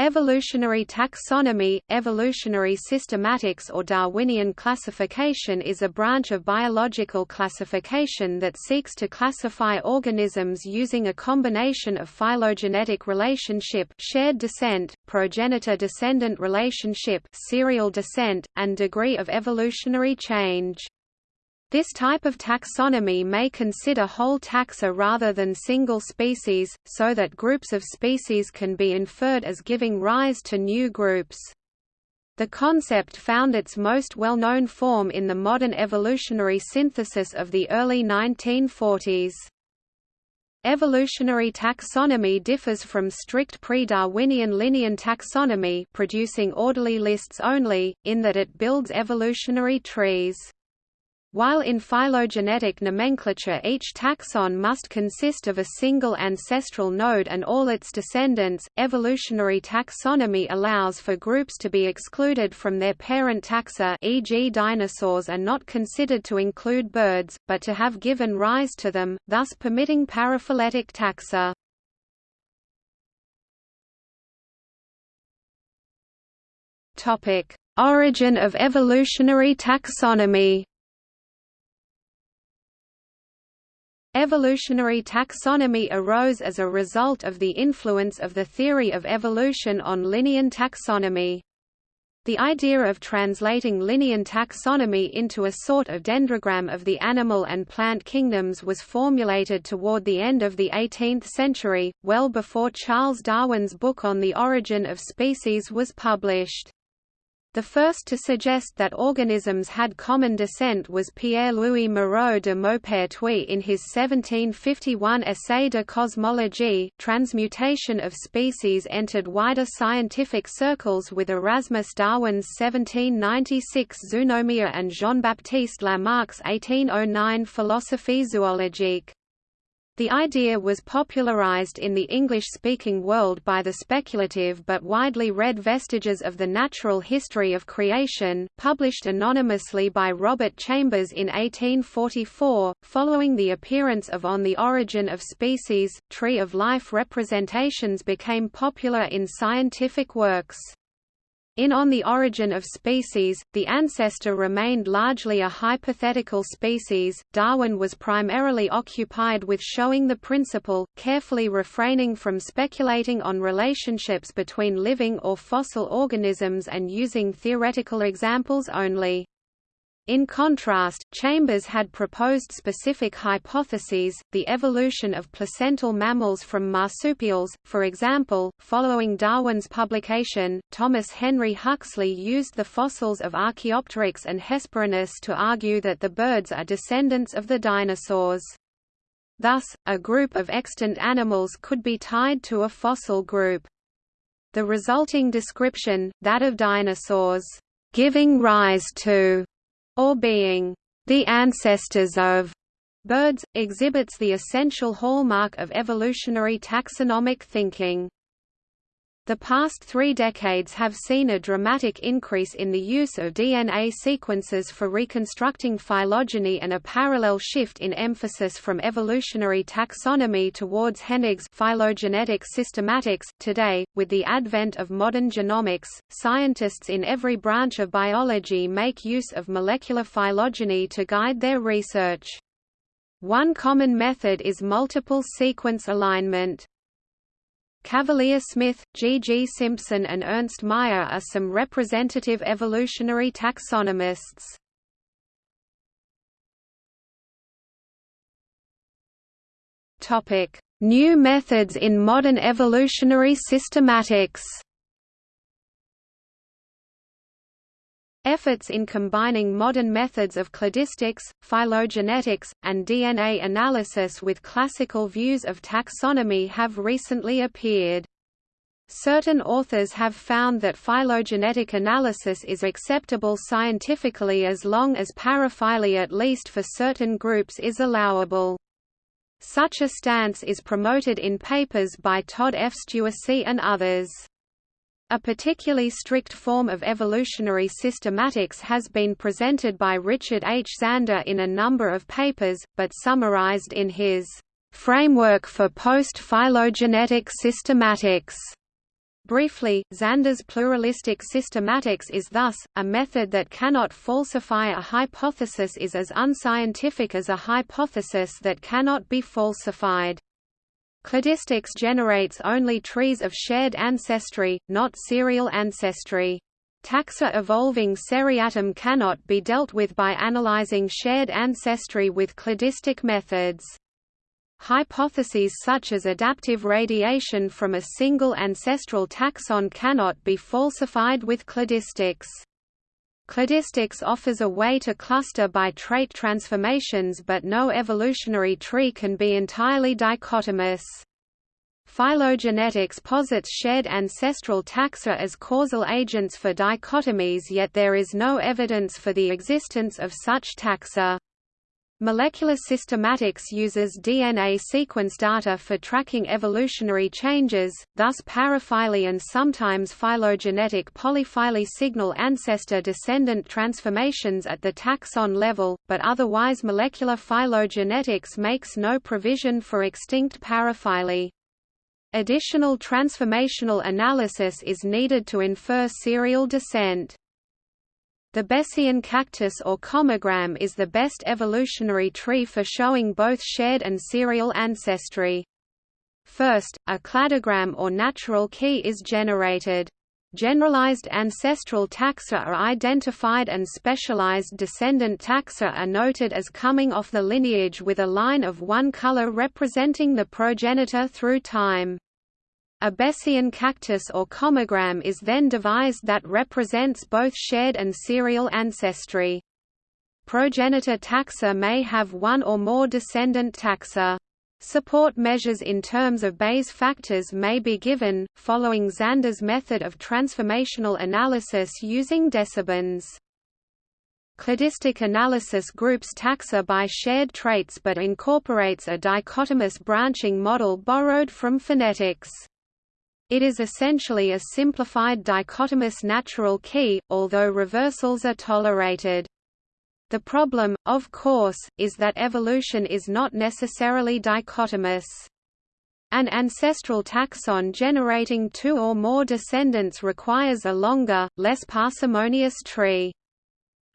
Evolutionary taxonomy, evolutionary systematics or Darwinian classification is a branch of biological classification that seeks to classify organisms using a combination of phylogenetic relationship shared descent, progenitor-descendant relationship serial descent, and degree of evolutionary change. This type of taxonomy may consider whole taxa rather than single species, so that groups of species can be inferred as giving rise to new groups. The concept found its most well-known form in the modern evolutionary synthesis of the early 1940s. Evolutionary taxonomy differs from strict pre-Darwinian Linnean taxonomy producing orderly lists only, in that it builds evolutionary trees. While in phylogenetic nomenclature each taxon must consist of a single ancestral node and all its descendants, evolutionary taxonomy allows for groups to be excluded from their parent taxa e.g. dinosaurs are not considered to include birds, but to have given rise to them, thus permitting paraphyletic taxa. Origin of evolutionary taxonomy Evolutionary taxonomy arose as a result of the influence of the theory of evolution on Linnean taxonomy. The idea of translating Linnean taxonomy into a sort of dendrogram of the animal and plant kingdoms was formulated toward the end of the 18th century, well before Charles Darwin's book on the origin of species was published. The first to suggest that organisms had common descent was Pierre-Louis Moreau de Maupertuis in his 1751 Essai de cosmologie. Transmutation of species entered wider scientific circles with Erasmus Darwin's 1796 Zoonomia and Jean-Baptiste Lamarck's 1809 Philosophie zoologique. The idea was popularized in the English-speaking world by the speculative but widely read Vestiges of the Natural History of Creation, published anonymously by Robert Chambers in 1844, following the appearance of On the Origin of Species, Tree of Life representations became popular in scientific works. In On the Origin of Species, the ancestor remained largely a hypothetical species. Darwin was primarily occupied with showing the principle, carefully refraining from speculating on relationships between living or fossil organisms and using theoretical examples only. In contrast, Chambers had proposed specific hypotheses, the evolution of placental mammals from marsupials, for example. Following Darwin's publication, Thomas Henry Huxley used the fossils of Archaeopteryx and Hesperornis to argue that the birds are descendants of the dinosaurs. Thus, a group of extant animals could be tied to a fossil group. The resulting description, that of dinosaurs, giving rise to or being the ancestors of birds, exhibits the essential hallmark of evolutionary taxonomic thinking. The past three decades have seen a dramatic increase in the use of DNA sequences for reconstructing phylogeny and a parallel shift in emphasis from evolutionary taxonomy towards Hennig's phylogenetic systematics. Today, with the advent of modern genomics, scientists in every branch of biology make use of molecular phylogeny to guide their research. One common method is multiple sequence alignment. Cavalier Smith, G. G. Simpson and Ernst Mayr are some representative evolutionary taxonomists. New methods in modern evolutionary systematics Efforts in combining modern methods of cladistics, phylogenetics, and DNA analysis with classical views of taxonomy have recently appeared. Certain authors have found that phylogenetic analysis is acceptable scientifically as long as paraphyly at least for certain groups is allowable. Such a stance is promoted in papers by Todd F. Stuessy and others. A particularly strict form of evolutionary systematics has been presented by Richard H. Zander in a number of papers, but summarized in his Framework for Post-Phylogenetic Systematics Briefly, Zander's pluralistic systematics is thus, a method that cannot falsify a hypothesis is as unscientific as a hypothesis that cannot be falsified. Cladistics generates only trees of shared ancestry, not serial ancestry. Taxa evolving seriatim cannot be dealt with by analyzing shared ancestry with cladistic methods. Hypotheses such as adaptive radiation from a single ancestral taxon cannot be falsified with cladistics. Cladistics offers a way to cluster by trait transformations but no evolutionary tree can be entirely dichotomous. Phylogenetics posits shared ancestral taxa as causal agents for dichotomies yet there is no evidence for the existence of such taxa. Molecular systematics uses DNA sequence data for tracking evolutionary changes, thus paraphyly and sometimes phylogenetic polyphyly signal ancestor-descendant transformations at the taxon level, but otherwise molecular phylogenetics makes no provision for extinct paraphyly. Additional transformational analysis is needed to infer serial descent. The Besseyan cactus or commagram is the best evolutionary tree for showing both shared and serial ancestry. First, a cladogram or natural key is generated. Generalized ancestral taxa are identified and specialized descendant taxa are noted as coming off the lineage with a line of one color representing the progenitor through time. A Besseyan cactus or commagram is then devised that represents both shared and serial ancestry. Progenitor taxa may have one or more descendant taxa. Support measures in terms of Bayes factors may be given, following Zander's method of transformational analysis using decibans. Cladistic analysis groups taxa by shared traits but incorporates a dichotomous branching model borrowed from phenetics. It is essentially a simplified dichotomous natural key, although reversals are tolerated. The problem, of course, is that evolution is not necessarily dichotomous. An ancestral taxon generating two or more descendants requires a longer, less parsimonious tree.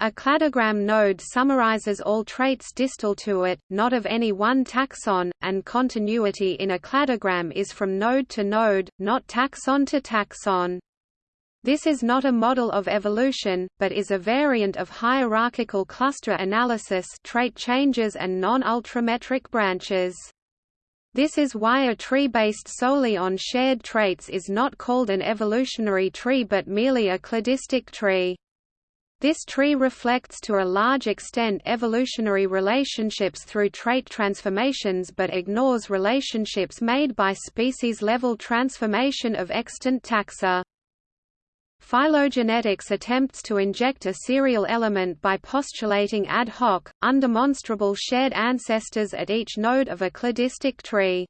A cladogram node summarizes all traits distal to it, not of any one taxon, and continuity in a cladogram is from node to node, not taxon to taxon. This is not a model of evolution, but is a variant of hierarchical cluster analysis trait changes and non-ultrametric branches. This is why a tree based solely on shared traits is not called an evolutionary tree but merely a cladistic tree. This tree reflects to a large extent evolutionary relationships through trait transformations but ignores relationships made by species-level transformation of extant taxa. Phylogenetics attempts to inject a serial element by postulating ad hoc, undemonstrable shared ancestors at each node of a cladistic tree.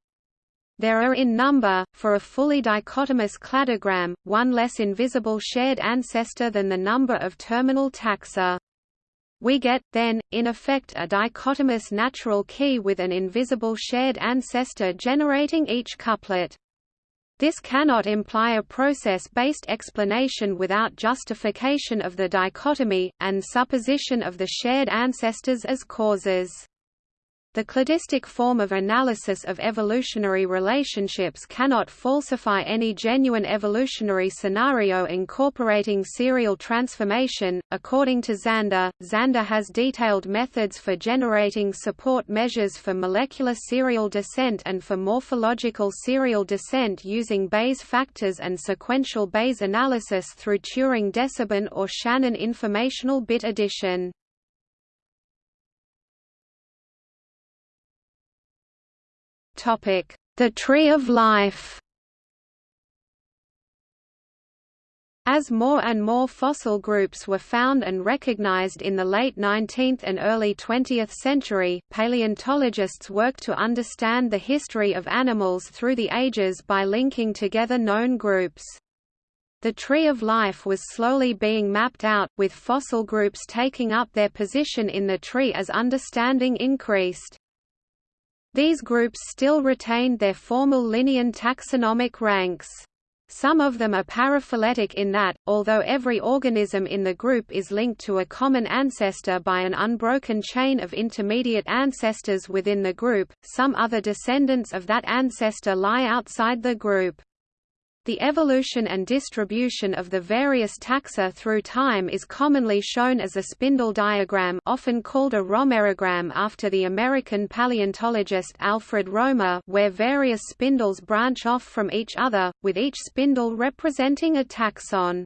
There are in number, for a fully dichotomous cladogram, one less invisible shared ancestor than the number of terminal taxa. We get, then, in effect a dichotomous natural key with an invisible shared ancestor generating each couplet. This cannot imply a process-based explanation without justification of the dichotomy, and supposition of the shared ancestors as causes. The cladistic form of analysis of evolutionary relationships cannot falsify any genuine evolutionary scenario incorporating serial transformation. According to Zander, Zander has detailed methods for generating support measures for molecular serial descent and for morphological serial descent using Bayes factors and sequential Bayes analysis through Turing deciban or Shannon informational bit addition. The Tree of Life As more and more fossil groups were found and recognized in the late 19th and early 20th century, paleontologists worked to understand the history of animals through the ages by linking together known groups. The tree of life was slowly being mapped out, with fossil groups taking up their position in the tree as understanding increased. These groups still retained their formal Linnean taxonomic ranks. Some of them are paraphyletic in that, although every organism in the group is linked to a common ancestor by an unbroken chain of intermediate ancestors within the group, some other descendants of that ancestor lie outside the group. The evolution and distribution of the various taxa through time is commonly shown as a spindle diagram often called a Romerogram after the American paleontologist Alfred Romer where various spindles branch off from each other, with each spindle representing a taxon.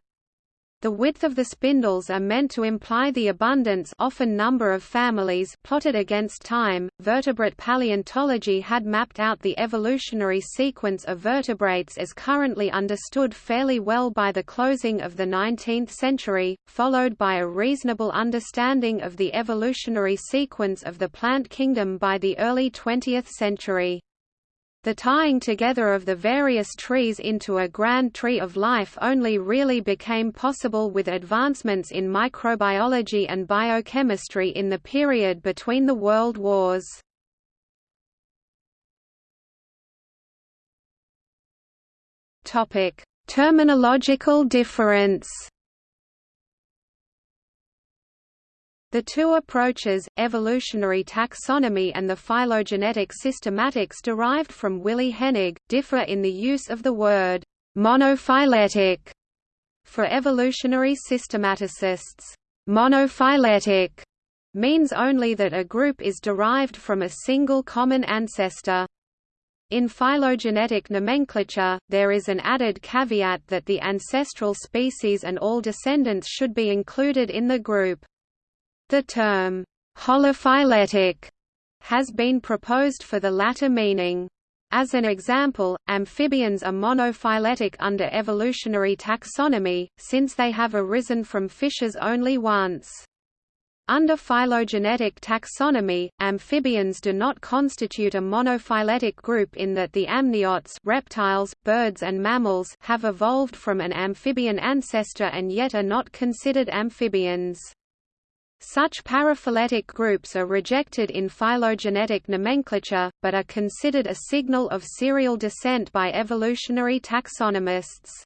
The width of the spindles are meant to imply the abundance often number of families plotted against time. Vertebrate paleontology had mapped out the evolutionary sequence of vertebrates as currently understood fairly well by the closing of the 19th century, followed by a reasonable understanding of the evolutionary sequence of the plant kingdom by the early 20th century. The tying together of the various trees into a grand tree of life only really became possible with advancements in microbiology and biochemistry in the period between the world wars. Terminological difference The two approaches, evolutionary taxonomy and the phylogenetic systematics derived from Willi Hennig, differ in the use of the word monophyletic for evolutionary systematicists. Monophyletic means only that a group is derived from a single common ancestor. In phylogenetic nomenclature, there is an added caveat that the ancestral species and all descendants should be included in the group. The term, holophyletic, has been proposed for the latter meaning. As an example, amphibians are monophyletic under evolutionary taxonomy, since they have arisen from fishes only once. Under phylogenetic taxonomy, amphibians do not constitute a monophyletic group in that the amniotes reptiles, birds and mammals have evolved from an amphibian ancestor and yet are not considered amphibians. Such paraphyletic groups are rejected in phylogenetic nomenclature, but are considered a signal of serial descent by evolutionary taxonomists.